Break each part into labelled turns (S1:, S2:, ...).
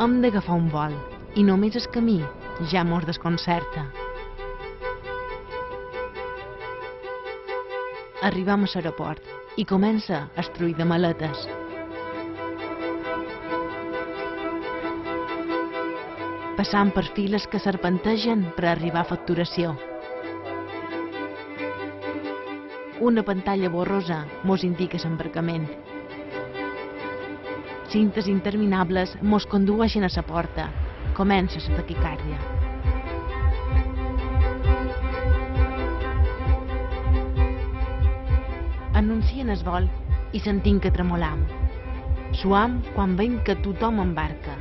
S1: Hem d'agafar un vol i només el camí ja mos desconcerta. Arribam a l'aeroport i comença el trull de maletes. Passant per files que serpentegen per arribar a facturació. Una pantalla borrosa mos indica l'embarcament. Cintes interminables mos condueixen a la porta. Comença la taquicàrdia. Anuncien el vol i sentim que tremolam. Suam quan veiem que tothom embarca.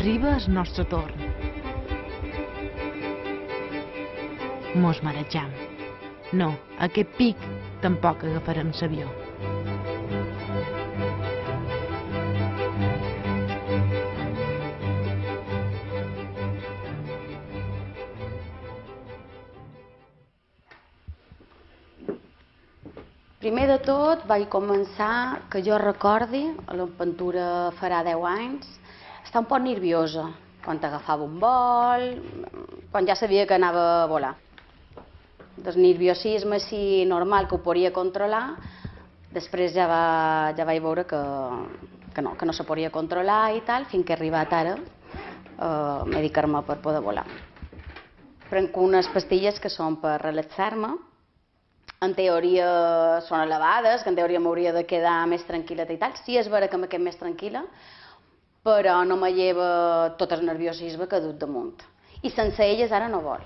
S1: Arriba el nostre torn. Mos marejam. No, aquest pic tampoc agafarem l'avió.
S2: Primer de tot vaig començar, que jo recordi, a l'aventura farà 10 anys, estar un poc nerviosa quan agafava un vol, quan ja sabia que anava a volar. Del nerviosisme així normal que ho podia controlar, després ja, va, ja vaig veure que, que no, que no se podia controlar i tal, fins que he arribat ara a eh, medicar-me per poder volar. Prenc unes pastilles que són per relaxar-me, en teoria són elevades, que en teoria m'hauria de quedar més tranquil·la i tal. Sí, és vera que me quedo més tranquil·la, però no me lleva tot el nerviosisme que ha dut damunt. I sense elles ara no vol.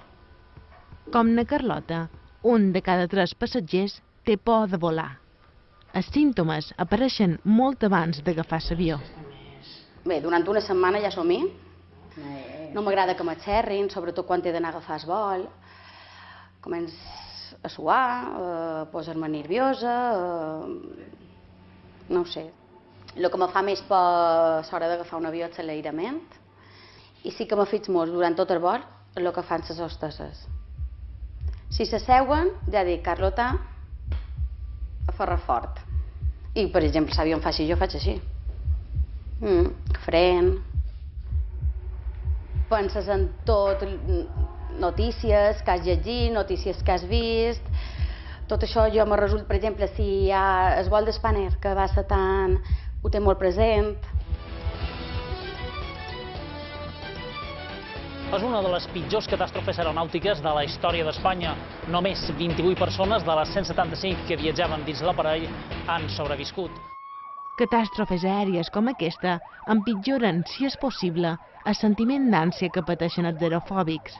S1: Com na Carlota, un de cada tres passatgers té por de volar. Els símptomes apareixen molt abans d'agafar l'avió.
S2: Bé, durant una setmana ja som-hi. No m'agrada que m'aixerrin, sobretot quan he d'anar a agafar el vol. Començ a suar, a posar-me nerviosa, a... no ho sé. El que me fa més por a l'hora d'agafar un avió és l'aïrament i sí que me fix molt durant tot el vol el que fan les hostesses. Si s'asseuen, ja dic, Carlota, a ferrar fort. I, per exemple, l'avió em fa així, jo faig així. Mm, fren. Penses en tot, notícies que has llegit, notícies que has vist, tot això jo me resulta, per exemple, si hi ha el vol d'Espaner, que va ser tan... ho té molt present.
S3: És una de les pitjors catàstrofes aeronàutiques de la història d'Espanya. Només 28 persones de les 175 que viatjaven dins l'aparell han sobreviscut.
S1: Catàstrofes aèries com aquesta empitjoren, si és possible, el sentiment d'ànsia que pateixen els aerofòbics.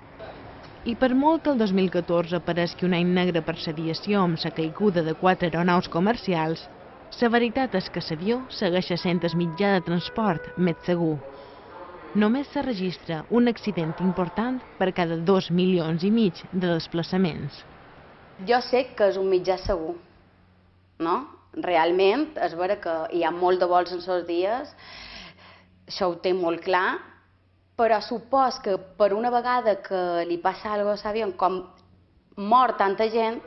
S1: I per molt que el 2014 pareixi un any negre per l'aviació amb la caiguda de quatre aeronaus comercials, la veritat és que l'avió segueix sent el mitjà de transport més segur. Només se registra un accident important per cada dos milions i mig de desplaçaments.
S2: Jo sé que és un mitjà segur, no? Realment, és vera que hi ha molt de vols en els dies, això ho té molt clar, però supos que per una vegada que li passa alguna cosa a l'avió, com mor tanta gent,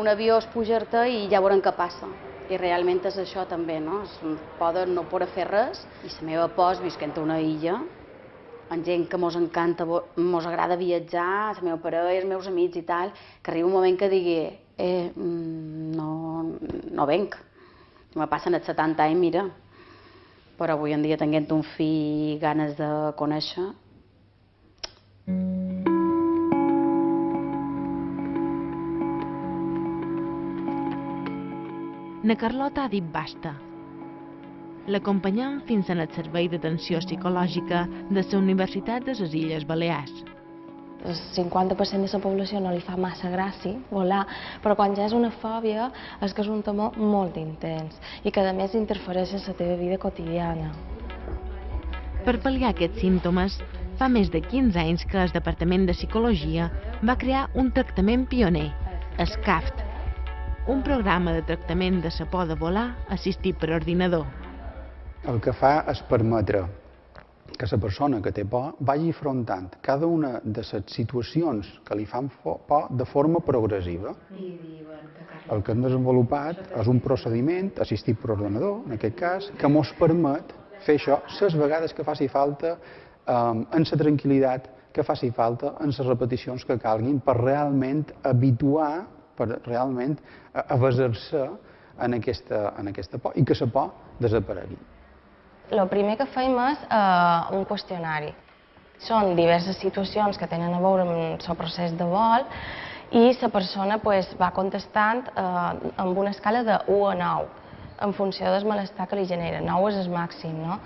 S2: un avió es puja-te i ja veurem què passa. I realment és això també, no? Es poden no poder fer res i la meva por és visquent a una illa amb gent que mos encanta, mos agrada viatjar, la meva parella, els meus amics i tal, que arriba un moment que digui eh, mm, no, no venc. Me passen els 70 anys, mira, però avui en dia tenint un fill ganes de conèixer,
S1: Na Carlota ha dit basta. L'acompanyem fins en el servei d'atenció psicològica de la Universitat de les Illes Balears.
S4: El 50% de la població no li fa massa gràcia volar, però quan ja és una fòbia és que és un temor molt intens i que a més interfereix en la teva vida quotidiana.
S1: Per pal·liar aquests símptomes, fa més de 15 anys que el Departament de Psicologia va crear un tractament pioner, SCAFT, un programa de tractament de la por de volar assistit per ordinador.
S5: El que fa és permetre que la persona que té por vagi afrontant cada una de les situacions que li fan por de forma progressiva. El que hem desenvolupat és un procediment assistit per ordenador, en aquest cas, que ens permet fer això les vegades que faci falta, eh, en la tranquil·litat que faci falta, en les repeticions que calguin, per realment habituar, per realment avasar-se en aquesta, en aquesta por i que la por desaparegui.
S4: El primer que fem és eh, un qüestionari. Són diverses situacions que tenen a veure amb el procés de vol i la persona pues, va contestant eh, amb una escala de 1 a 9, en funció del malestar que li genera. 9 és el màxim, no?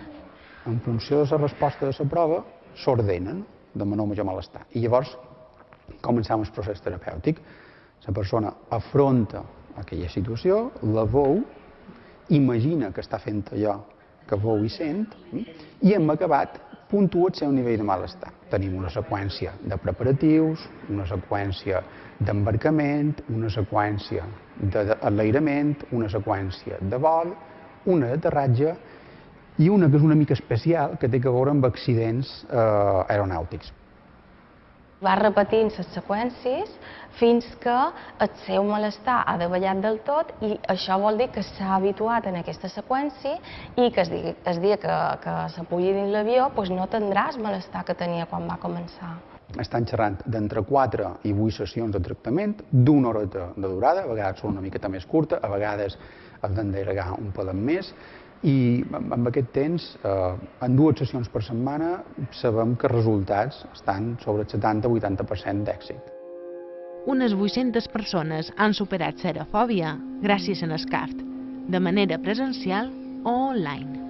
S5: En funció de la resposta de la prova, s'ordenen de menor major malestar. I llavors començam el procés terapèutic. La persona afronta aquella situació, la veu, imagina que està fent allò que veu i sent, i hem acabat puntua el seu nivell de malestar. Tenim una seqüència de preparatius, una seqüència d'embarcament, una seqüència d'enlairament, una seqüència de vol, una d'aterratge i una que és una mica especial, que té a veure amb accidents eh, aeronàutics
S4: va repetint les seqüències fins que el seu malestar ha davallat del tot i això vol dir que s'ha habituat en aquesta seqüència i que es dia, que, que s'apulli dins l'avió doncs no tindràs malestar que tenia quan va començar.
S5: Estan xerrant d'entre 4 i 8 sessions de tractament, d'una horeta de durada, a vegades són una miqueta més curta, a vegades has d'enderegar un pelet més, i amb aquest temps, eh, en dues sessions per setmana, sabem que els resultats estan sobre el 70-80% d'èxit.
S1: Unes 800 persones han superat serofòbia gràcies a Nescaft, de manera presencial o online.